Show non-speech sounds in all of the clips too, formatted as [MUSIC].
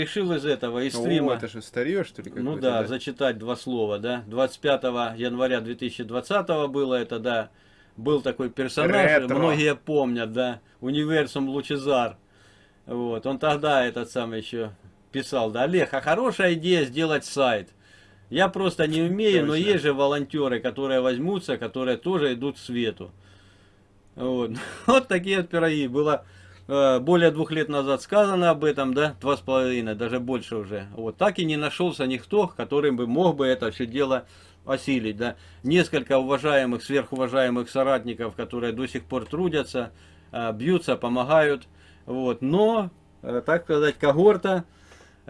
решил из этого, из стрима... О, это же старье, что ли? Ну да, да, зачитать два слова, да. 25 января 2020 было это, да. Был такой персонаж, Ретро. многие помнят, да. Универсум Лучезар. Вот, он тогда этот самый еще писал, да, Олег, а хорошая идея сделать сайт. Я просто не умею, Точно. но есть же волонтеры, которые возьмутся, которые тоже идут к свету. Вот, [LAUGHS] вот такие вот пироги. Было более двух лет назад сказано об этом, да, два с половиной, даже больше уже. Вот так и не нашелся никто, который бы мог бы это все дело осилить, да. Несколько уважаемых, сверхуважаемых соратников, которые до сих пор трудятся, э, бьются, помогают, вот. Но, э, так сказать, когорта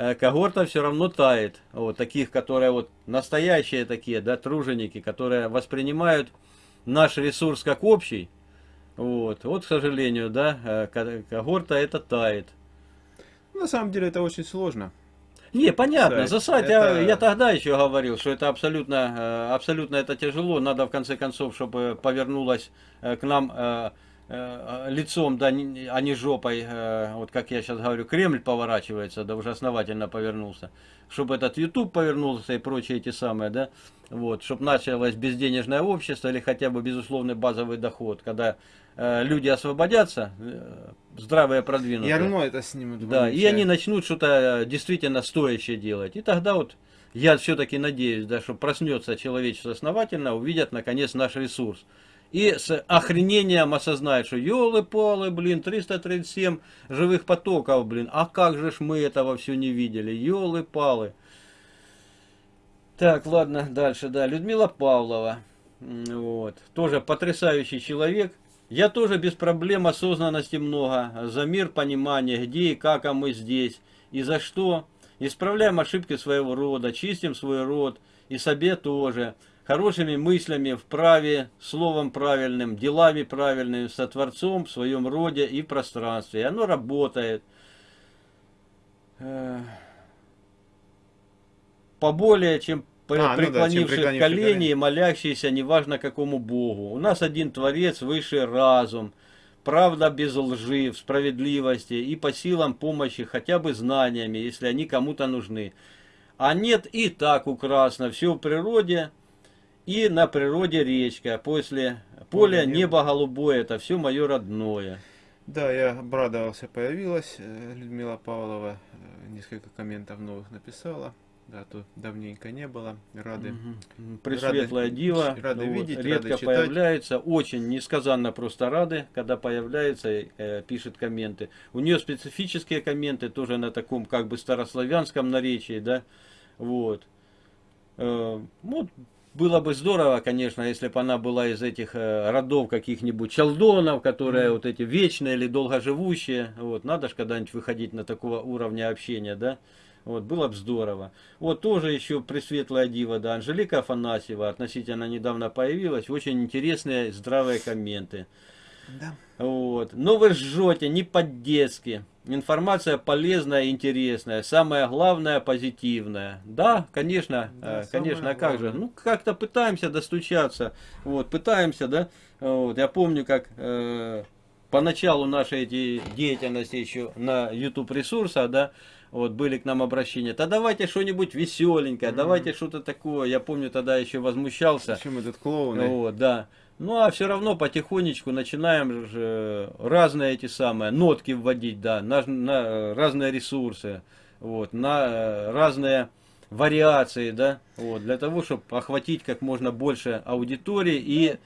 Э, когорта все равно тает. Вот таких, которые вот настоящие такие, да, труженики, которые воспринимают наш ресурс как общий. Вот, вот, к сожалению, да, э, когорта это тает. На самом деле это очень сложно. Не, понятно, за сайт это... я, я тогда еще говорил, что это абсолютно, э, абсолютно это тяжело. Надо в конце концов, чтобы повернулась к нам Э, лицом, да, а не жопой, э, вот как я сейчас говорю, Кремль поворачивается, да уже основательно повернулся, чтобы этот YouTube повернулся и прочие эти самые, да, вот, чтобы началось безденежное общество или хотя бы безусловный базовый доход, когда э, люди освободятся, э, здравые продвинутые. Я равно это снимут. Да, и они начнут что-то действительно стоящее делать. И тогда вот я все-таки надеюсь, да, что проснется человечество основательно, увидят наконец наш ресурс и с охренением осознает, что елы-палы, блин, 337 живых потоков, блин, а как же ж мы этого все не видели, елы-палы. Так, ладно, дальше, да, Людмила Павлова, вот, тоже потрясающий человек. Я тоже без проблем осознанности много, за мир, понимание, где и как, а мы здесь, и за что. Исправляем ошибки своего рода, чистим свой род, и себе тоже хорошими мыслями, в праве, словом правильным, делами правильными, со Творцом в своем роде и пространстве. И оно работает. Поболее, чем а, преклонивших ну да, колени и молящиеся неважно какому Богу. У нас один Творец, высший разум, правда без лжи, в справедливости и по силам помощи хотя бы знаниями, если они кому-то нужны. А нет и так украсно, все в природе, и на природе речка, после поля небо голубое, это все мое родное. Да, я обрадовался, появилась э, Людмила Павлова, э, несколько комментов новых написала. Да, тут давненько не было. Рады. Угу. Пресветлая рады, дива. Рады ну, видеть, редко рады появляется. Очень несказанно просто рады, когда появляется и э, пишет комменты. У нее специфические комменты, тоже на таком как бы старославянском наречии, да. Вот. Э, вот было бы здорово, конечно, если бы она была из этих э, родов каких-нибудь челдонов, которые mm. вот эти вечные или долгоживущие. Вот, надо же когда-нибудь выходить на такого уровня общения, да? Вот, было бы здорово. Вот тоже еще Пресветлая Дива, да, Анжелика Афанасьева, относительно недавно появилась. Очень интересные, здравые комменты. Да. Вот. Но вы жжете не по-детски. Информация полезная и интересная. Самое главное позитивная. Да, конечно, да, э, конечно, а как главное. же. Ну, как-то пытаемся достучаться. Вот, пытаемся, да. Вот, я помню, как э, поначалу нашей эти деятельности еще на YouTube ресурсах, да, вот были к нам обращения. Да давайте что-нибудь веселенькое, mm -hmm. давайте что-то такое. Я помню, тогда еще возмущался. Почему этот клоун? Вот, да. Ну, а все равно потихонечку начинаем же разные эти самые нотки вводить, да, на, на разные ресурсы, вот, на э, разные вариации, да, вот, для того, чтобы охватить как можно больше аудитории и э,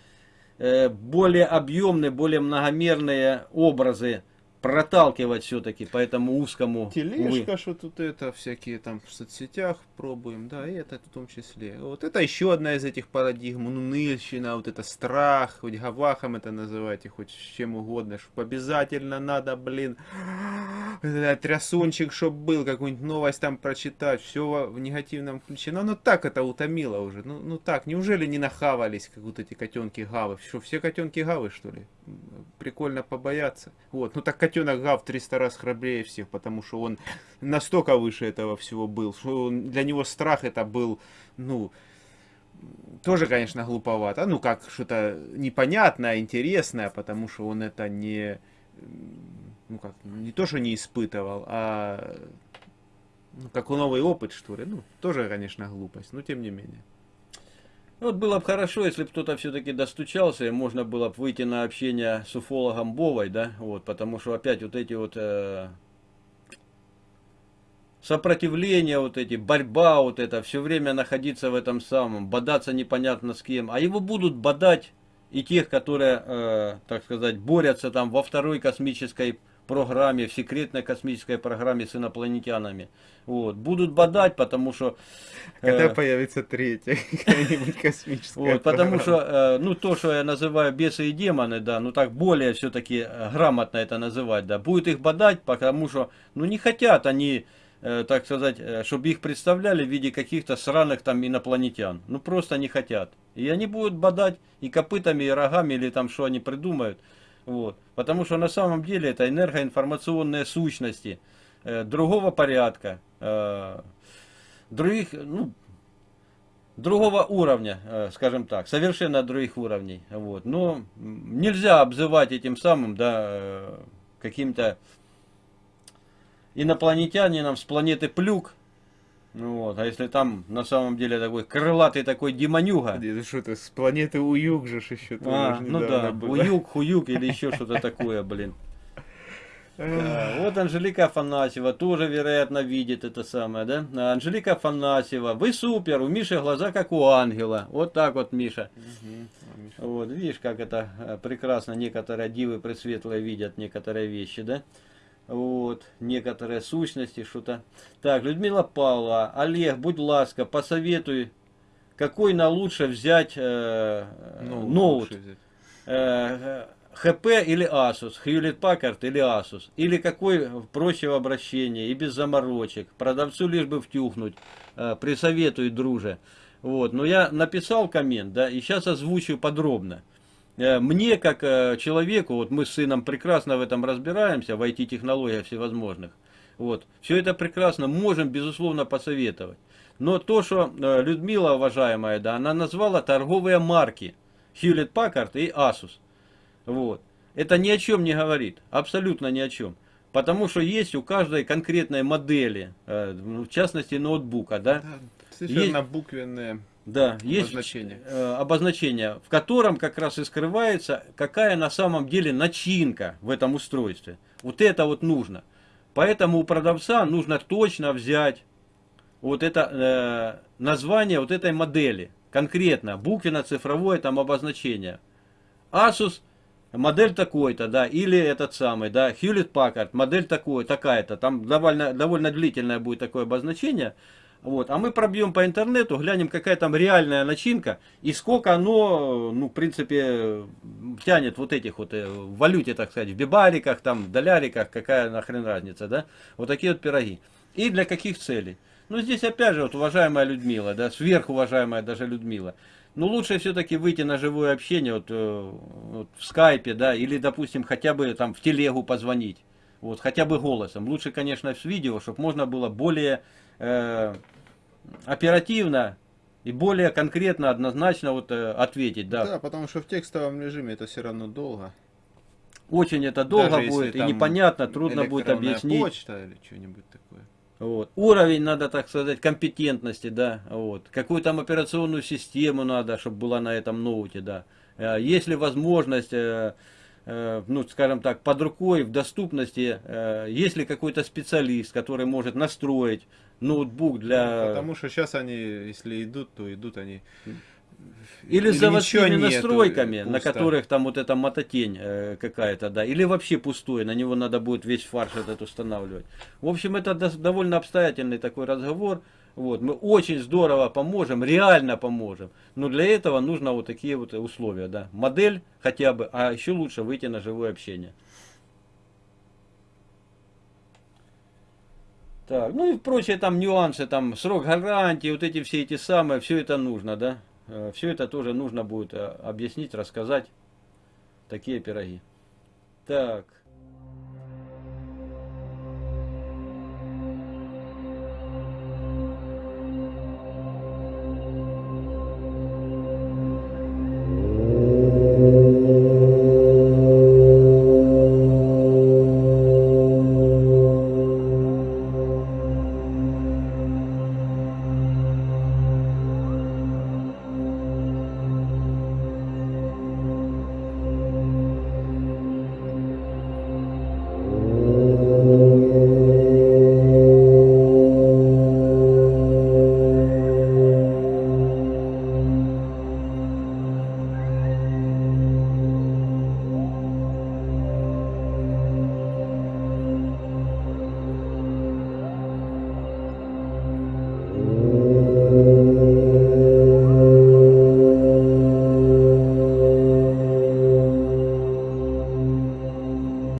более объемные, более многомерные образы проталкивать все-таки по этому узкому. Тележка, что тут это, всякие там в соцсетях пробуем, да, и это в том числе. Вот это еще одна из этих парадигм, уныльщина, вот это страх, хоть гавахом это называйте, хоть чем угодно, чтобы обязательно надо, блин, этот трясунчик, чтобы был, какую-нибудь новость там прочитать, все в негативном ключе. Но оно так это утомило уже, ну, ну так, неужели не нахавались, как вот эти котенки гавы? Что, все котенки гавы, что ли? Прикольно побояться. Вот, ну так котенок Гав 300 раз храбрее всех, потому что он настолько выше этого всего был, что он, для него страх это был, ну, тоже, конечно, глуповато. Ну, как что-то непонятное, интересное, потому что он это не, ну как, не то, что не испытывал, а Ну, как у новый опыт, что ли. Ну, тоже, конечно, глупость, но тем не менее. Вот было бы хорошо, если бы кто-то все-таки достучался, и можно было бы выйти на общение с уфологом Бовой, да, вот, потому что опять вот эти вот э, сопротивление, вот эти, борьба вот это, все время находиться в этом самом, бодаться непонятно с кем, а его будут бодать и тех, которые, э, так сказать, борются там во второй космической программе, в секретной космической программе с инопланетянами. Вот. Будут бодать, потому что... Э, Когда появится третья [LAUGHS] какая-нибудь космическая вот, Потому что, э, ну, то, что я называю бесы и демоны, да, ну, так более все-таки э, грамотно это называть, да, будет их бодать, потому что, ну, не хотят они так сказать, э, чтобы их представляли в виде каких-то сраных там инопланетян. Ну просто не хотят. И они будут бодать и копытами, и рогами, или там что они придумают. Вот. Потому что на самом деле это энергоинформационные сущности э, другого порядка, э, других, ну, другого уровня, э, скажем так, совершенно других уровней. Вот. Но нельзя обзывать этим самым, да, э, каким-то инопланетянином с планеты Плюк, ну вот, а если там на самом деле такой крылатый такой демонюга. Это что то с планеты Уюг же еще а, Ну да, было. Уюг, Хуюг или еще [LAUGHS] что-то такое, блин. Да, вот Анжелика Афанасьева тоже, вероятно, видит это самое, да? А Анжелика Афанасьева, вы супер, у Миши глаза как у ангела. Вот так вот, Миша. Угу. Вот, видишь, как это э, прекрасно некоторые дивы пресветлые видят некоторые вещи, да? Вот, некоторые сущности, что-то. Так, Людмила Павлова, Олег, будь ласка, посоветуй, какой на лучше взять э, ну, ноут. Взять. Э, ХП или Asus, Hewlett Packard или Asus, или какой проще в обращении и без заморочек, продавцу лишь бы втюхнуть, э, присоветуй, друже. Вот, но я написал коммент, да, и сейчас озвучу подробно. Э, мне, как э, человеку, вот мы с сыном прекрасно в этом разбираемся, в IT-технологиях всевозможных, вот, все это прекрасно можем, безусловно, посоветовать. Но то, что э, Людмила, уважаемая, да, она назвала торговые марки Hewlett Packard и Asus. Вот. Это ни о чем не говорит, абсолютно ни о чем. Потому что есть у каждой конкретной модели, в частности ноутбука, да, да совершенно есть, буквенные да, обозначение. есть э, обозначение, в котором как раз и скрывается, какая на самом деле начинка в этом устройстве. Вот это вот нужно. Поэтому у продавца нужно точно взять вот это э, название вот этой модели. Конкретно, буквенно-цифровое там обозначение. Asus модель такой-то, да, или этот самый, да, Hewlett Packard, модель такой, такая-то, там довольно, довольно длительное будет такое обозначение, вот. А мы пробьем по интернету, глянем, какая там реальная начинка и сколько оно, ну, в принципе, тянет вот этих вот э, в валюте, так сказать, в бибариках, там, доляриках, какая нахрен разница, да? Вот такие вот пироги. И для каких целей? Ну, здесь опять же, вот, уважаемая Людмила, да, сверхуважаемая даже Людмила. Ну, лучше все-таки выйти на живое общение, вот, э, вот в скайпе, да, или, допустим, хотя бы там в телегу позвонить. Вот, хотя бы голосом. Лучше, конечно, с видео, чтобы можно было более э, оперативно и более конкретно, однозначно вот э, ответить. Да. да, потому что в текстовом режиме это все равно долго. Очень это долго Даже будет и непонятно, трудно будет объяснить. почта или что-нибудь такое. Вот. Уровень надо, так сказать, компетентности, да, вот. Какую там операционную систему надо, чтобы была на этом ноуте, да. Э, есть ли возможность, э, ну, скажем так, под рукой, в доступности, есть ли какой-то специалист, который может настроить ноутбук для... Ну, потому что сейчас они, если идут, то идут они... Или, или с заводскими настройками, нету, на которых там вот эта мототень э, какая-то, да, или вообще пустой, на него надо будет весь фарш этот устанавливать. В общем, это до, довольно обстоятельный такой разговор. Вот, мы очень здорово поможем, реально поможем. Но для этого нужно вот такие вот условия, да. Модель хотя бы, а еще лучше выйти на живое общение. Так, ну и прочие там нюансы, там срок гарантии, вот эти все эти самые, все это нужно, да? Э, все это тоже нужно будет э, объяснить, рассказать. Такие пироги. Так.